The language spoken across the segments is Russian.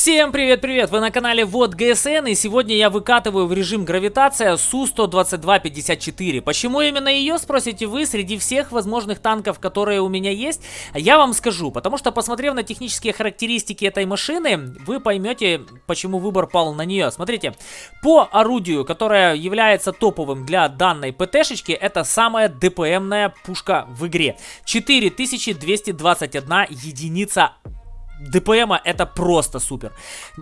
Всем привет-привет! Вы на канале Вот ГСН и сегодня я выкатываю в режим гравитация Су-122-54. Почему именно ее, спросите вы, среди всех возможных танков, которые у меня есть? Я вам скажу, потому что посмотрев на технические характеристики этой машины, вы поймете, почему выбор пал на нее. Смотрите, по орудию, которое является топовым для данной ПТшечки, это самая ДПМная пушка в игре. 4221 единица ДПМа это просто супер.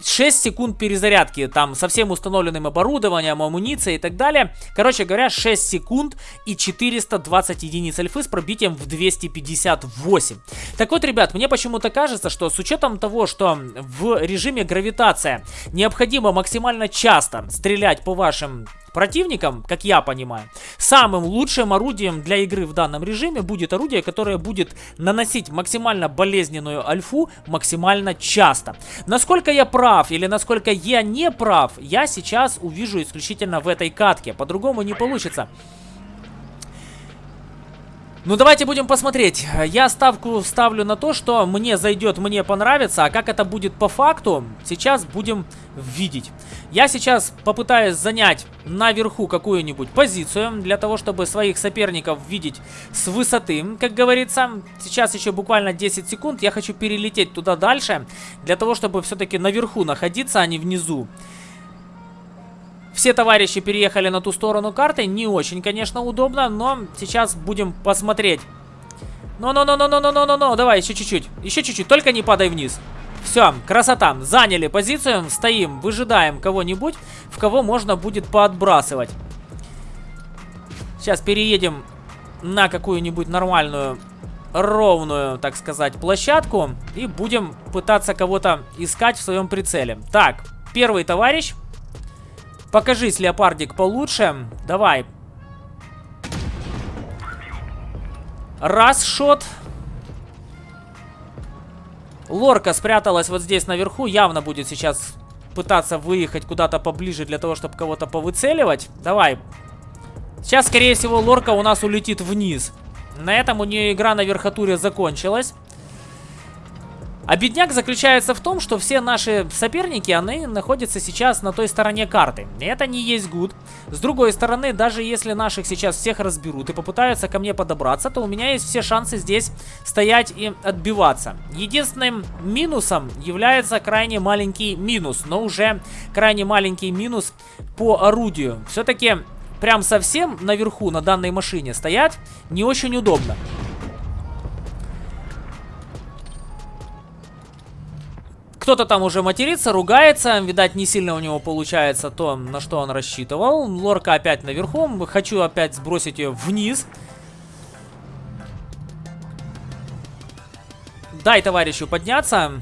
6 секунд перезарядки, там, со всем установленным оборудованием, амуницией и так далее. Короче говоря, 6 секунд и 420 единиц альфы с пробитием в 258. Так вот, ребят, мне почему-то кажется, что с учетом того, что в режиме гравитация необходимо максимально часто стрелять по вашим противникам, как я понимаю, самым лучшим орудием для игры в данном режиме будет орудие, которое будет наносить максимально болезненную альфу максимально часто. Насколько я прав или насколько я не прав, я сейчас увижу исключительно в этой катке. По-другому не получится. Ну, давайте будем посмотреть. Я ставку ставлю на то, что мне зайдет, мне понравится. А как это будет по факту, сейчас будем видеть. Я сейчас попытаюсь занять наверху какую-нибудь позицию, для того, чтобы своих соперников видеть с высоты, как говорится. Сейчас еще буквально 10 секунд. Я хочу перелететь туда дальше, для того, чтобы все-таки наверху находиться, а не внизу. Все товарищи переехали на ту сторону карты. Не очень, конечно, удобно, но сейчас будем посмотреть. Ну-ну-ну-ну-ну-ну-ну-ну, давай, еще чуть-чуть. Еще чуть-чуть, только не падай вниз. Все, красота. Заняли позицию, стоим, выжидаем кого-нибудь, в кого можно будет поотбрасывать. Сейчас переедем на какую-нибудь нормальную, ровную, так сказать, площадку. И будем пытаться кого-то искать в своем прицеле. Так, первый товарищ Покажись, леопардик, получше. Давай. Раз шот. Лорка спряталась вот здесь наверху. Явно будет сейчас пытаться выехать куда-то поближе для того, чтобы кого-то повыцеливать. Давай. Сейчас, скорее всего, лорка у нас улетит вниз. На этом у нее игра на верхотуре закончилась. А бедняк заключается в том, что все наши соперники, они находятся сейчас на той стороне карты. Это не есть гуд. С другой стороны, даже если наших сейчас всех разберут и попытаются ко мне подобраться, то у меня есть все шансы здесь стоять и отбиваться. Единственным минусом является крайне маленький минус, но уже крайне маленький минус по орудию. Все-таки прям совсем наверху на данной машине стоять не очень удобно. Кто-то там уже матерится, ругается. Видать, не сильно у него получается то, на что он рассчитывал. Лорка опять наверху. Хочу опять сбросить ее вниз. Дай товарищу подняться.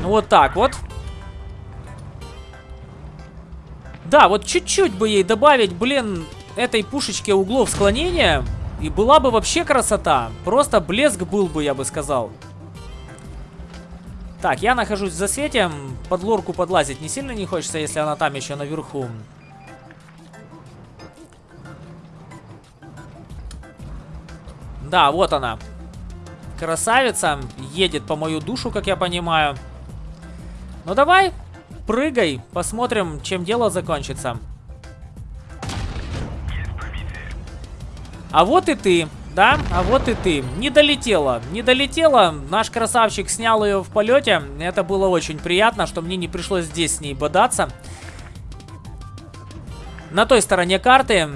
Вот так вот. Да, вот чуть-чуть бы ей добавить, блин, этой пушечке углов склонения. И была бы вообще красота. Просто блеск был бы, я бы сказал. Так, я нахожусь в засвете. Под лорку подлазить не сильно не хочется, если она там еще наверху. Да, вот она. Красавица. Едет по мою душу, как я понимаю. Ну давай, прыгай. Посмотрим, чем дело закончится. А вот и ты. Да, а вот и ты. Не долетела. Не долетела. Наш красавчик снял ее в полете. Это было очень приятно, что мне не пришлось здесь с ней бодаться. На той стороне карты.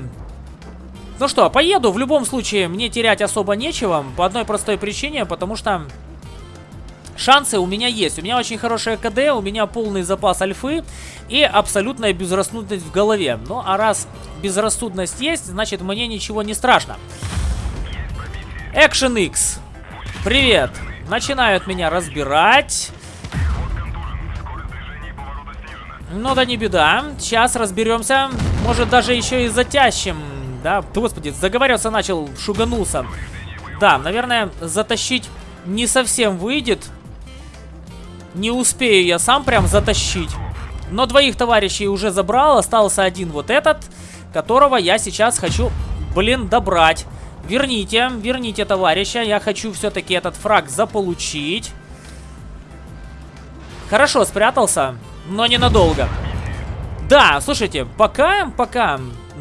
Ну что, поеду. В любом случае, мне терять особо нечего. По одной простой причине, потому что... Шансы у меня есть. У меня очень хорошая КД, у меня полный запас альфы и абсолютная безрассудность в голове. Ну, а раз безрассудность есть, значит мне ничего не страшно. Action X. Привет. Начинают меня разбирать. Ну да не беда. Сейчас разберемся. Может даже еще и затящим. Да, господи, заговорился, начал, шуганулся. Да, наверное, затащить не совсем выйдет. Не успею я сам прям затащить. Но двоих товарищей уже забрал. Остался один вот этот, которого я сейчас хочу, блин, добрать. Верните, верните товарища. Я хочу все-таки этот фраг заполучить. Хорошо спрятался, но ненадолго. Да, слушайте, пока, пока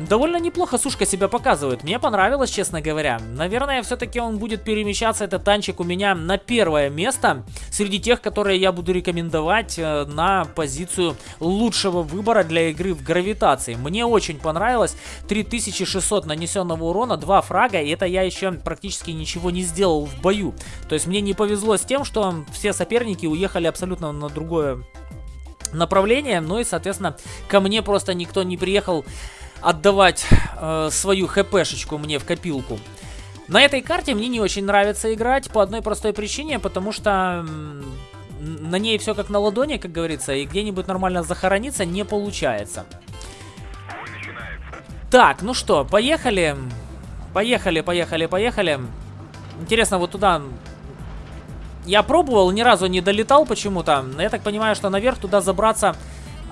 довольно неплохо сушка себя показывает. Мне понравилось, честно говоря. Наверное, все-таки он будет перемещаться, этот танчик у меня на первое место. Среди тех, которые я буду рекомендовать э, на позицию лучшего выбора для игры в гравитации. Мне очень понравилось. 3600 нанесенного урона, 2 фрага. И это я еще практически ничего не сделал в бою. То есть мне не повезло с тем, что все соперники уехали абсолютно на другое направление. Ну и, соответственно, ко мне просто никто не приехал отдавать э, свою хпшечку мне в копилку. На этой карте мне не очень нравится играть по одной простой причине, потому что на ней все как на ладони, как говорится, и где-нибудь нормально захорониться не получается. Так, ну что, поехали. Поехали, поехали, поехали. Интересно, вот туда я пробовал, ни разу не долетал почему-то. Я так понимаю, что наверх туда забраться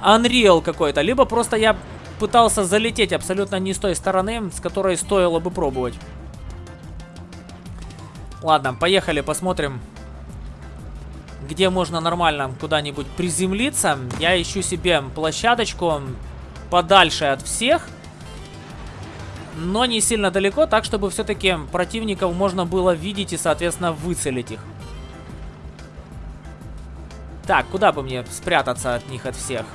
Unreal какой-то. Либо просто я пытался залететь абсолютно не с той стороны, с которой стоило бы пробовать. Ладно, поехали, посмотрим, где можно нормально куда-нибудь приземлиться. Я ищу себе площадочку подальше от всех, но не сильно далеко, так чтобы все-таки противников можно было видеть и, соответственно, выцелить их. Так, куда бы мне спрятаться от них, от всех?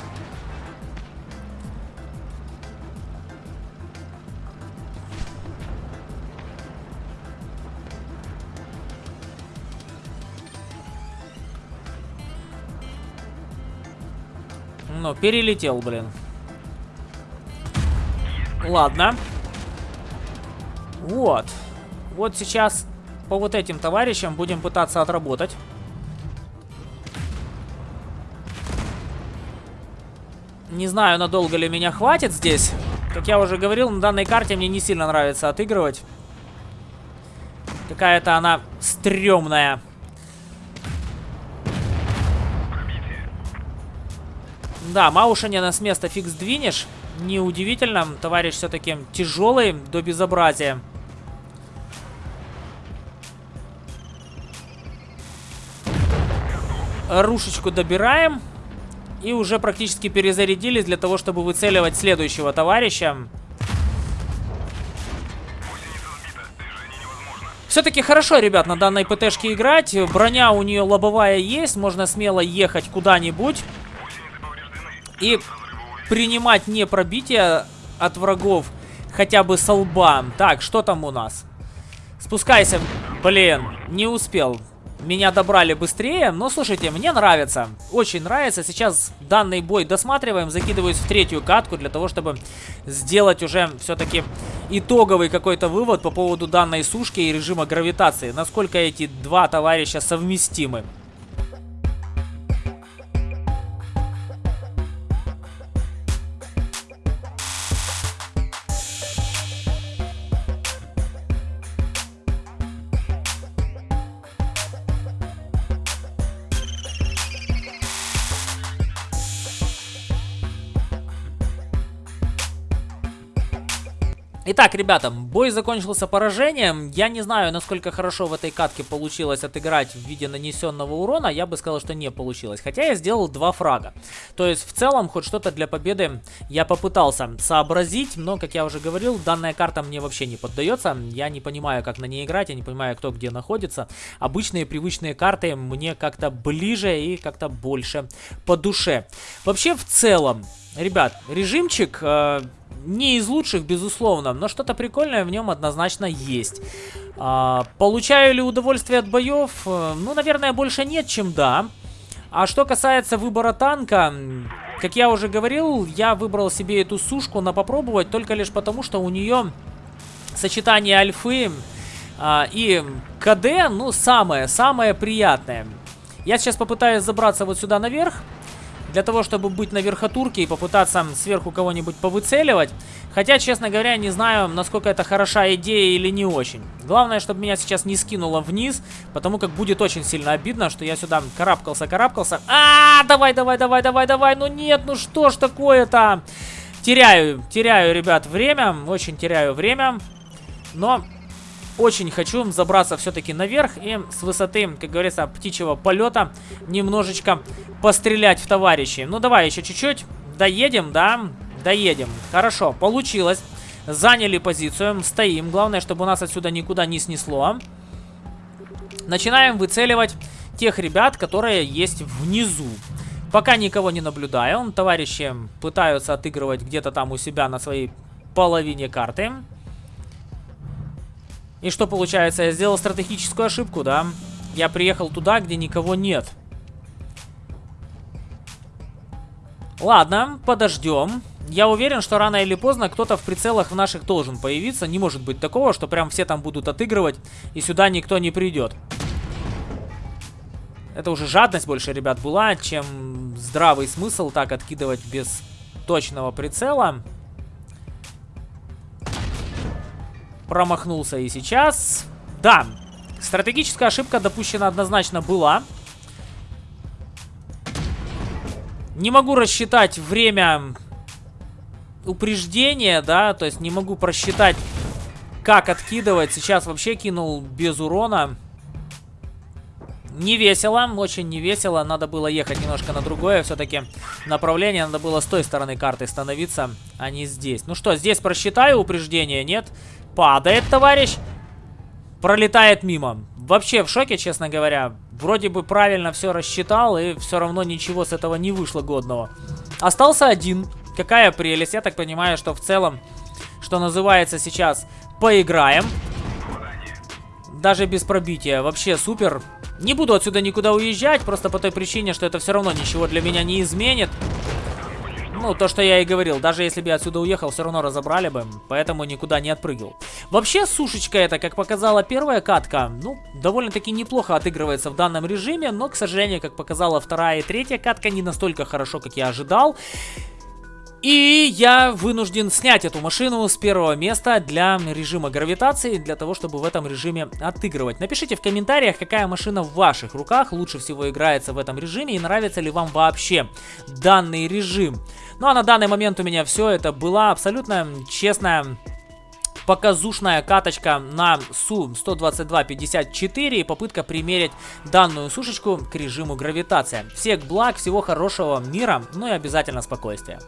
Ну, перелетел, блин. Ладно. Вот. Вот сейчас по вот этим товарищам будем пытаться отработать. Не знаю, надолго ли меня хватит здесь. Как я уже говорил, на данной карте мне не сильно нравится отыгрывать. Какая-то она стрёмная. Да, Маушанина с места фиг сдвинешь. Неудивительно, товарищ все-таки тяжелый до безобразия. Рушечку добираем. И уже практически перезарядились для того, чтобы выцеливать следующего товарища. Все-таки хорошо, ребят, на данной ПТшке играть. Броня у нее лобовая есть. Можно смело ехать куда-нибудь. И принимать не пробитие от врагов хотя бы со лба. Так, что там у нас? Спускайся. Блин, не успел меня добрали быстрее. Но, слушайте, мне нравится. Очень нравится. Сейчас данный бой досматриваем. Закидываюсь в третью катку для того, чтобы сделать уже все-таки итоговый какой-то вывод по поводу данной сушки и режима гравитации. Насколько эти два товарища совместимы. Итак, ребята, бой закончился поражением. Я не знаю, насколько хорошо в этой катке получилось отыграть в виде нанесенного урона. Я бы сказал, что не получилось. Хотя я сделал два фрага. То есть, в целом, хоть что-то для победы я попытался сообразить. Но, как я уже говорил, данная карта мне вообще не поддается. Я не понимаю, как на ней играть. Я не понимаю, кто где находится. Обычные привычные карты мне как-то ближе и как-то больше по душе. Вообще, в целом, ребят, режимчик... Э не из лучших, безусловно, но что-то прикольное в нем однозначно есть. А, получаю ли удовольствие от боев? Э, ну, наверное, больше нет, чем да. А что касается выбора танка, как я уже говорил, я выбрал себе эту сушку на попробовать только лишь потому, что у нее сочетание альфы а, и КД, ну, самое-самое приятное. Я сейчас попытаюсь забраться вот сюда наверх для того, чтобы быть на верхотурке и попытаться сверху кого-нибудь повыцеливать. Хотя, честно говоря, не знаю, насколько это хорошая идея или не очень. Главное, чтобы меня сейчас не скинуло вниз, потому как будет очень сильно обидно, что я сюда карабкался-карабкался. А, -а, а, давай, давай, давай, давай, давай, ну нет, ну что ж такое-то? Теряю, теряю, ребят, время, очень теряю время, но очень хочу забраться все-таки наверх и с высоты, как говорится, птичьего полета немножечко пострелять в товарищей. Ну, давай еще чуть-чуть. Доедем, да? Доедем. Хорошо, получилось. Заняли позицию, стоим. Главное, чтобы нас отсюда никуда не снесло. Начинаем выцеливать тех ребят, которые есть внизу. Пока никого не наблюдаю. Товарищи пытаются отыгрывать где-то там у себя на своей половине карты. И что получается? Я сделал стратегическую ошибку, да? Я приехал туда, где никого нет. Ладно, подождем. Я уверен, что рано или поздно кто-то в прицелах в наших должен появиться. Не может быть такого, что прям все там будут отыгрывать, и сюда никто не придет. Это уже жадность больше, ребят, была, чем здравый смысл так откидывать без точного прицела. Промахнулся и сейчас. Да, стратегическая ошибка допущена однозначно была. Не могу рассчитать время упреждения, да, то есть не могу просчитать, как откидывать. Сейчас вообще кинул без урона. Не весело, очень не весело. Надо было ехать немножко на другое все-таки направление. Надо было с той стороны карты становиться, а не здесь. Ну что, здесь просчитаю упреждение, нет? Падает, товарищ. Пролетает мимо. Вообще в шоке, честно говоря. Вроде бы правильно все рассчитал, и все равно ничего с этого не вышло годного. Остался один. Какая прелесть. Я так понимаю, что в целом, что называется сейчас, поиграем. Даже без пробития. Вообще супер. Не буду отсюда никуда уезжать, просто по той причине, что это все равно ничего для меня не изменит. Ну, то, что я и говорил, даже если бы я отсюда уехал, все равно разобрали бы, поэтому никуда не отпрыгивал. Вообще, сушечка это, как показала первая катка, ну, довольно-таки неплохо отыгрывается в данном режиме, но, к сожалению, как показала вторая и третья катка, не настолько хорошо, как я ожидал. И я вынужден снять эту машину с первого места для режима гравитации, для того, чтобы в этом режиме отыгрывать. Напишите в комментариях, какая машина в ваших руках лучше всего играется в этом режиме и нравится ли вам вообще данный режим. Ну а на данный момент у меня все. Это была абсолютно честная показушная каточка на Су-122-54 и попытка примерить данную сушечку к режиму гравитация. Всех благ, всего хорошего мира, ну и обязательно спокойствия.